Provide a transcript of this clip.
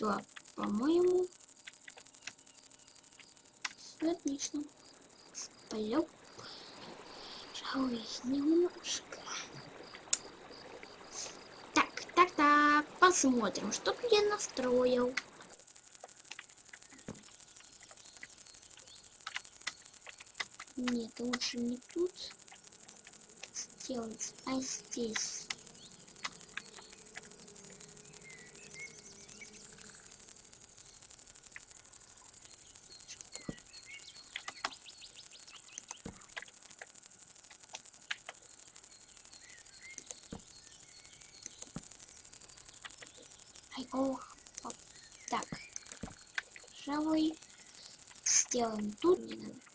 Да, по-моему. Отлично. Пойдем. Пожалуй, немножко. Так, так, так. Посмотрим, что тут я настроил. Нет, лучше не тут сделать, а здесь. Ох, оп, так. Пожалуй, сделаем тут. Не надо